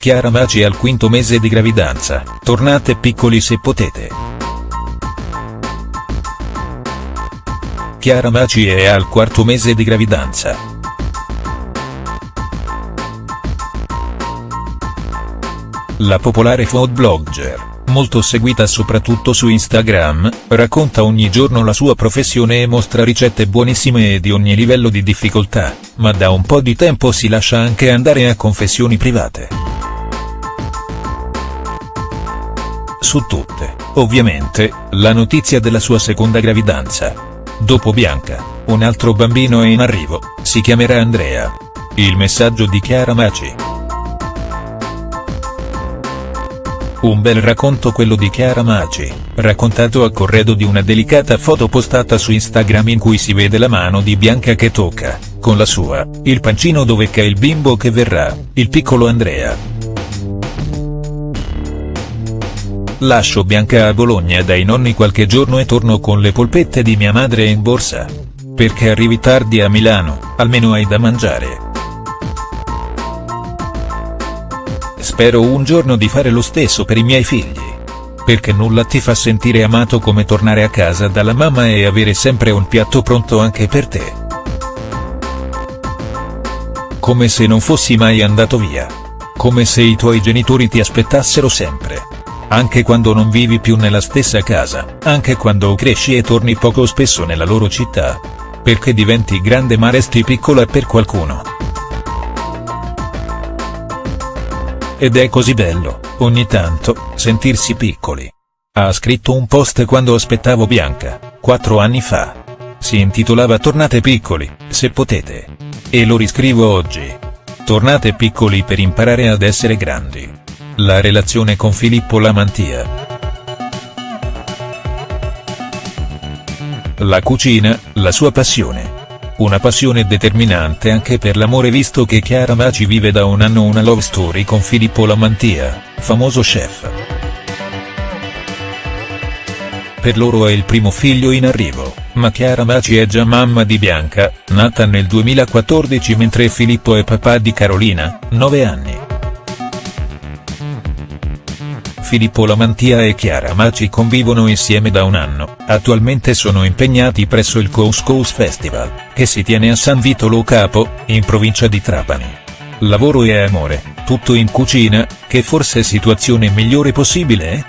Chiara Maci al quinto mese di gravidanza, tornate piccoli se potete. Chiara Maci è al quarto mese di gravidanza. La popolare food blogger, molto seguita soprattutto su Instagram, racconta ogni giorno la sua professione e mostra ricette buonissime e di ogni livello di difficoltà, ma da un po' di tempo si lascia anche andare a confessioni private. Su tutte, ovviamente, la notizia della sua seconda gravidanza. Dopo Bianca, un altro bambino è in arrivo, si chiamerà Andrea. Il messaggio di Chiara Maci. Un bel racconto quello di Chiara Maci, raccontato a corredo di una delicata foto postata su Instagram in cui si vede la mano di Bianca che tocca, con la sua, il pancino dove c'è il bimbo che verrà, il piccolo Andrea. Lascio Bianca a Bologna dai nonni qualche giorno e torno con le polpette di mia madre in borsa. Perché arrivi tardi a Milano, almeno hai da mangiare. Spero un giorno di fare lo stesso per i miei figli. Perché nulla ti fa sentire amato come tornare a casa dalla mamma e avere sempre un piatto pronto anche per te. Come se non fossi mai andato via. Come se i tuoi genitori ti aspettassero sempre anche quando non vivi più nella stessa casa, anche quando cresci e torni poco spesso nella loro città. Perché diventi grande ma resti piccola per qualcuno. Ed è così bello, ogni tanto, sentirsi piccoli. Ha scritto un post quando aspettavo Bianca, quattro anni fa. Si intitolava Tornate piccoli, se potete. E lo riscrivo oggi. Tornate piccoli per imparare ad essere grandi. La relazione con Filippo Lamantia. La cucina, la sua passione. Una passione determinante anche per l'amore visto che Chiara Maci vive da un anno una love story con Filippo Lamantia, famoso chef. Per loro è il primo figlio in arrivo, ma Chiara Maci è già mamma di Bianca, nata nel 2014 mentre Filippo è papà di Carolina, 9 anni. Filippo Lamantia e Chiara Maci convivono insieme da un anno, attualmente sono impegnati presso il Couscous Festival, che si tiene a San Vito Lo Capo, in provincia di Trapani. Lavoro e amore, tutto in cucina, che forse situazione migliore possibile eh?